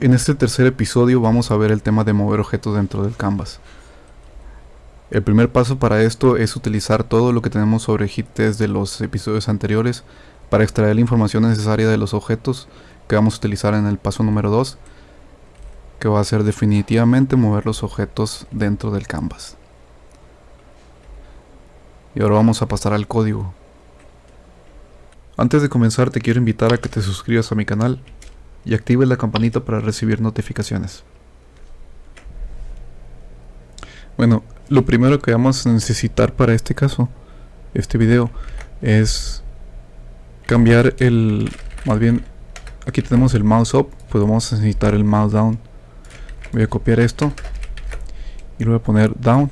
En este tercer episodio vamos a ver el tema de mover objetos dentro del canvas. El primer paso para esto es utilizar todo lo que tenemos sobre hit test de los episodios anteriores para extraer la información necesaria de los objetos que vamos a utilizar en el paso número 2 que va a ser definitivamente mover los objetos dentro del canvas. Y ahora vamos a pasar al código. Antes de comenzar te quiero invitar a que te suscribas a mi canal y active la campanita para recibir notificaciones. Bueno, lo primero que vamos a necesitar para este caso, este video, es cambiar el, más bien, aquí tenemos el mouse up, pues vamos a necesitar el mouse down. Voy a copiar esto y lo voy a poner down.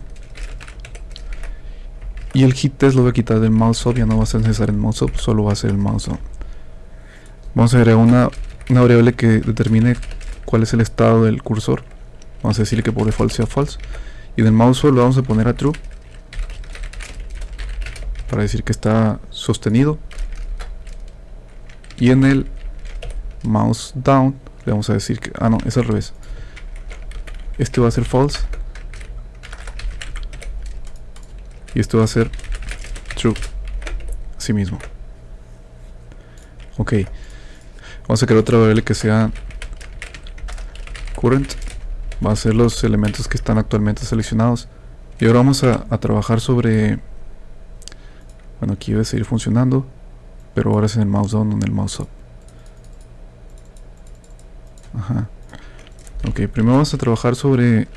Y el hit test lo voy a quitar del mouse up, ya no va a ser necesario el mouse up, solo va a ser el mouse down. Vamos a agregar una una variable que determine cuál es el estado del cursor. Vamos a decirle que por default sea false. Y del mouse lo vamos a poner a true. Para decir que está sostenido. Y en el mouse down le vamos a decir que... Ah, no, es al revés. Este va a ser false. Y este va a ser true. Así mismo. Ok. Vamos a crear otra variable que sea current. Va a ser los elementos que están actualmente seleccionados. Y ahora vamos a, trabajar sobre... Bueno, aquí debe seguir funcionando. Pero ahora es en el mouse down, no en el mouse up. Ajá. Ok, primero vamos a trabajar sobre,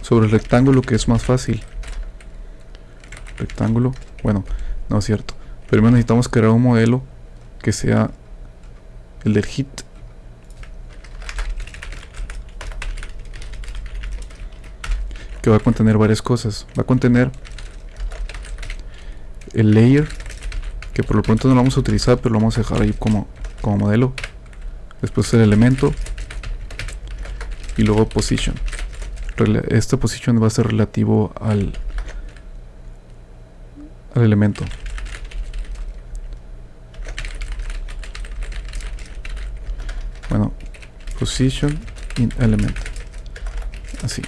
sobre el rectángulo que es más fácil. Rectángulo. Bueno, no es cierto. Primero necesitamos crear un modelo que sea el del hit. Que va a contener varias cosas. Va a contener el layer, que por lo pronto no lo vamos a utilizar, pero lo vamos a dejar ahí como, como modelo. Después el elemento. Y luego position. Esta position va a ser relativo al, al elemento. bueno position in element. Así.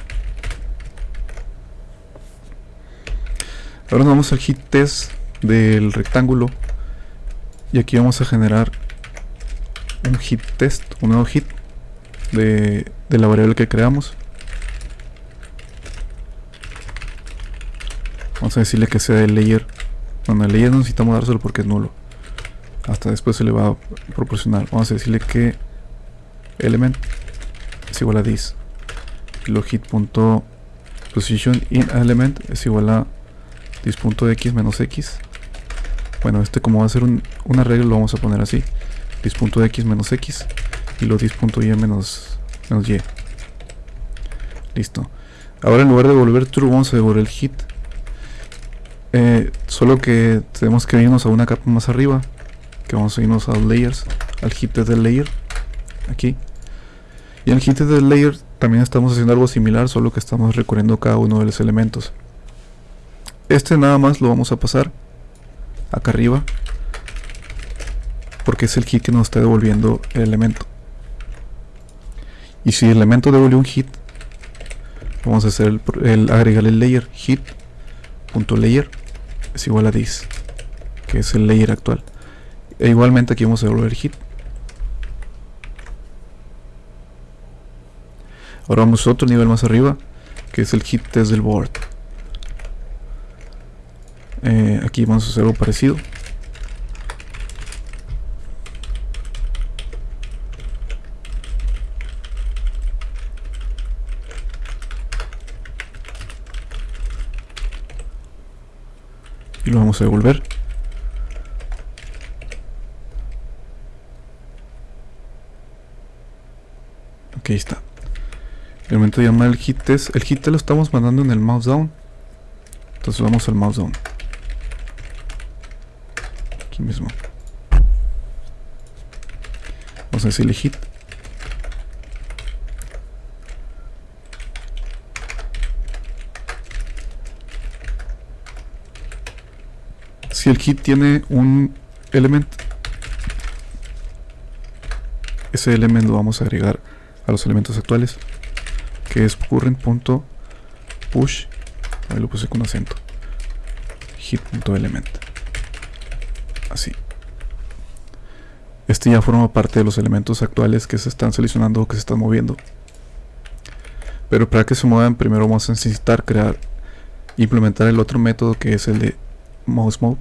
Ahora nos vamos al hit test del rectángulo. Y aquí vamos a generar un hit test un nuevo hit de, la variable que creamos. Vamos a decirle que sea el layer. Bueno el layer no necesitamos dárselo porque es nulo. Hasta después se le va a proporcionar. Vamos a decirle que element es igual a this y position in element es igual a this.x menos x bueno este como va a ser un, una regla lo vamos a poner así. This.x menos x y lo this.y menos, menos y. Listo. Ahora en lugar de devolver true vamos a devolver el hit. Eh, solo que tenemos que irnos a una capa más arriba que vamos a irnos a layers. Al hit del layer aquí y en el hit del layer también estamos haciendo algo similar, solo que estamos recorriendo cada uno de los elementos. Este nada más lo vamos a pasar acá arriba, porque es el hit que nos está devolviendo el elemento. Y si el elemento devuelve un hit, vamos a hacer el, agregar el layer hit.layer es igual a this, que es el layer actual. E igualmente aquí vamos a devolver hit Ahora vamos a otro nivel más arriba, que es el hit test del board. Eh, aquí vamos a hacer algo parecido. Y lo vamos a devolver. Aquí está. El momento de llamar el hit test, el hit lo estamos mandando en el mouse down. Entonces vamos al mouse down. Aquí mismo. Vamos a decirle hit. Si el hit tiene un elemento, ese elemento lo vamos a agregar a los elementos actuales, que es current.push, ahí lo puse con acento, hit.element, así. Este ya forma parte de los elementos actuales que se están seleccionando o que se están moviendo. Pero para que se muevan, primero vamos a necesitar crear, implementar el otro método que es el de mouse mode.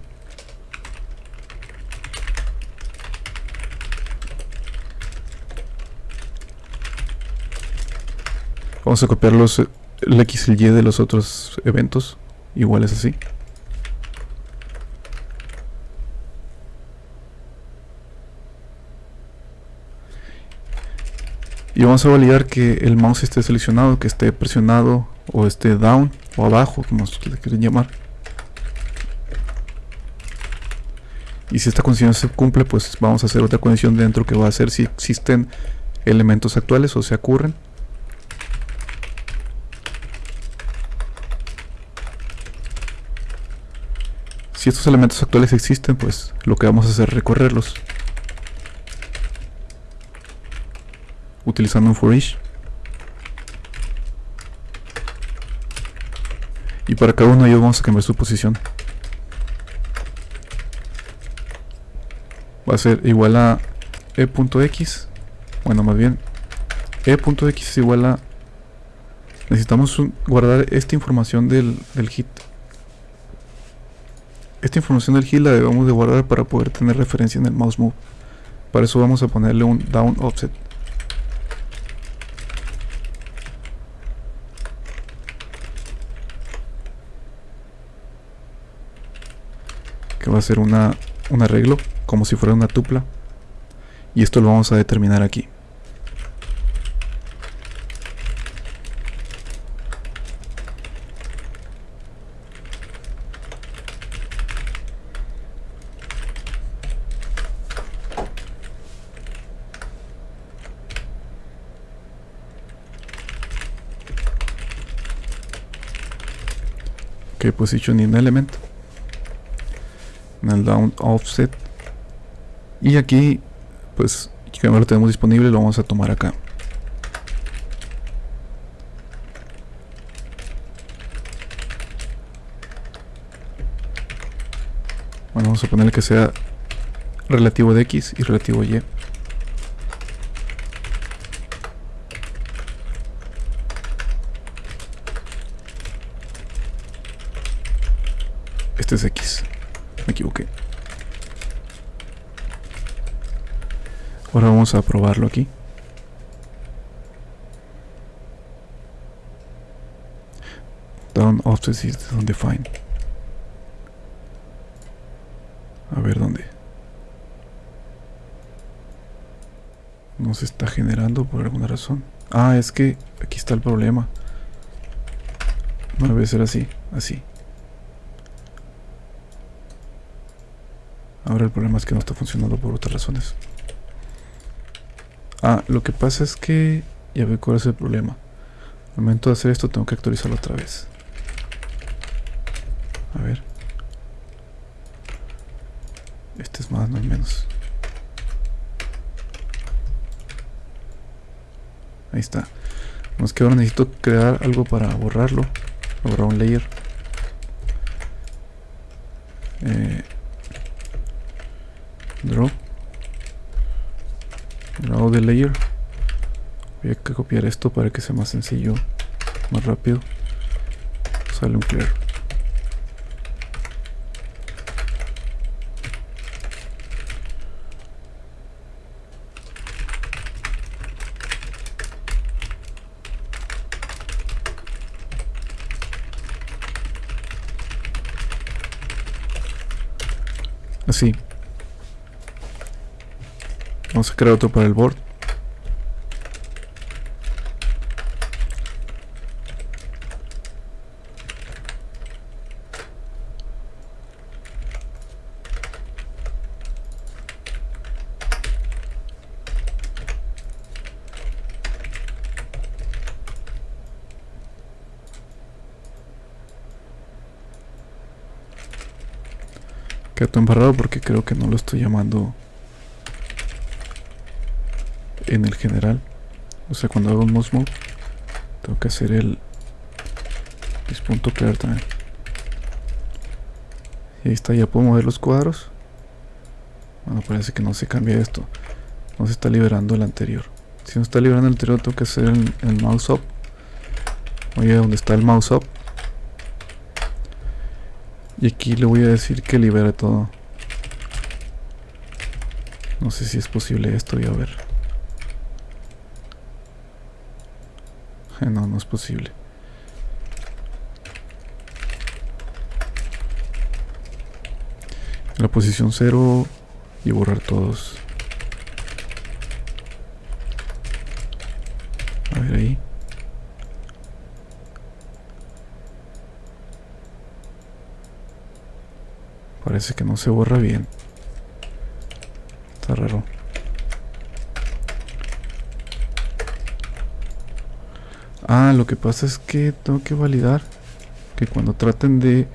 Vamos a copiar los, el X y el Y de los otros eventos, iguales así. y vamos a validar que el mouse esté seleccionado, que esté presionado o esté down o abajo, como le quieren llamar. Y si esta condición se cumple, pues vamos a hacer otra condición dentro que va a ser si existen elementos actuales o se ocurren. Si estos elementos actuales existen, pues lo que vamos a hacer es recorrerlos. utilizando un for each. Y para cada uno de ellos vamos a cambiar su posición. Va a ser igual a e.x. Bueno, más bien e.x es igual a... Necesitamos guardar esta información del, del hit. Esta información del hit la debemos de guardar para poder tener referencia en el mouse move. Para eso vamos a ponerle un down offset. que va a ser una, un arreglo como si fuera una tupla y esto lo vamos a determinar aquí que position in element en el down offset. Y aquí pues que lo tenemos disponible lo vamos a tomar acá. Bueno vamos a ponerle que sea relativo de x y relativo y este es x me equivoqué. Ahora vamos a probarlo aquí. Down offset is undefined. A ver dónde. No se está generando por alguna razón. Ah, es que aquí está el problema. No debe ser así, así. Ahora el problema es que no está funcionando por otras razones. Ah, lo que pasa es que... Ya veo cuál es el problema. Al momento de hacer esto tengo que actualizarlo otra vez. A ver. Este es más, no es menos. Ahí está. es que ahora necesito crear algo para borrarlo. Borrar un layer. Eh, draw. Draw the layer. Voy a copiar esto para que sea más sencillo más rápido. Sale un clear. Así Vamos a crear otro para el board. Quedó embarrado porque creo que no lo estoy llamando en el general O sea, cuando hago un mouse move, tengo que hacer el clear también. Y ahí está, ya puedo mover los cuadros. Bueno, parece que no se cambia esto. No se está liberando el anterior. Si no está liberando el anterior, tengo que hacer el, el mouse up. Oye, ¿dónde está el mouse up? Y aquí le voy a decir que libere todo. No sé si es posible esto, voy a ver. No, no es posible. La posición 0 y borrar todos. A ver ahí. Parece que no se borra bien. Está raro. Ah, lo que pasa es que tengo que validar que cuando traten de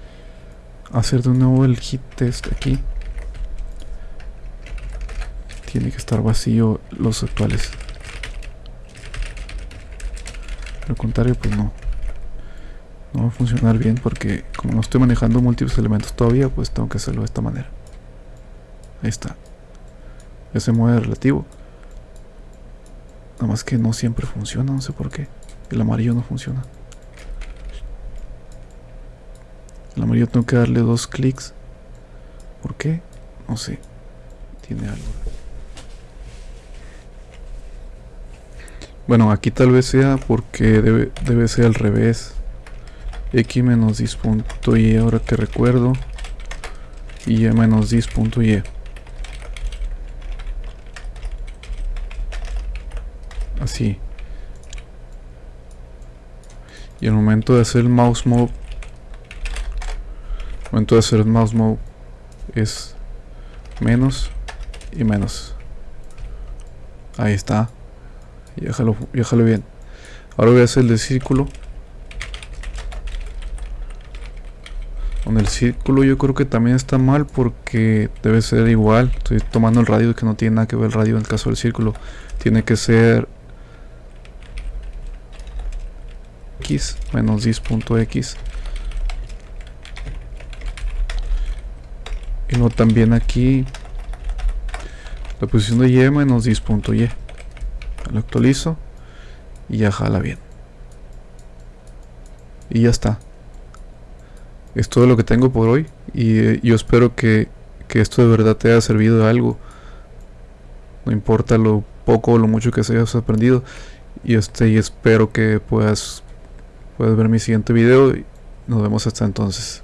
hacer de nuevo el hit test aquí tiene que estar vacío los actuales. Lo contrario, pues no no va a funcionar bien porque como no estoy manejando múltiples elementos todavía, pues tengo que hacerlo de esta manera. Ahí está. Ya se mueve relativo. Nada más que no siempre funciona, no sé por qué. El amarillo no funciona. El amarillo tengo que darle dos clics. ¿Por qué? No sé. Tiene algo. Bueno, aquí tal vez sea porque debe, debe ser al revés x menos 10.y ahora que recuerdo y menos 10.y así y el momento de hacer el mouse move momento de hacer el mouse move es menos y menos ahí está y déjalo, déjalo bien ahora voy a hacer el de círculo Con el círculo yo creo que también está mal porque debe ser igual. Estoy tomando el radio que no tiene nada que ver el radio en el caso del círculo. Tiene que ser menos 10.x. Y luego también aquí la posición de y menos 10.y. Lo actualizo y ya jala bien. Y ya está es todo lo que tengo por hoy y eh, yo espero que, esto de verdad te haya servido de algo. No importa lo poco o lo mucho que se hayas aprendido. Y, este, y espero que puedas, puedas ver mi siguiente video. Y nos vemos hasta entonces.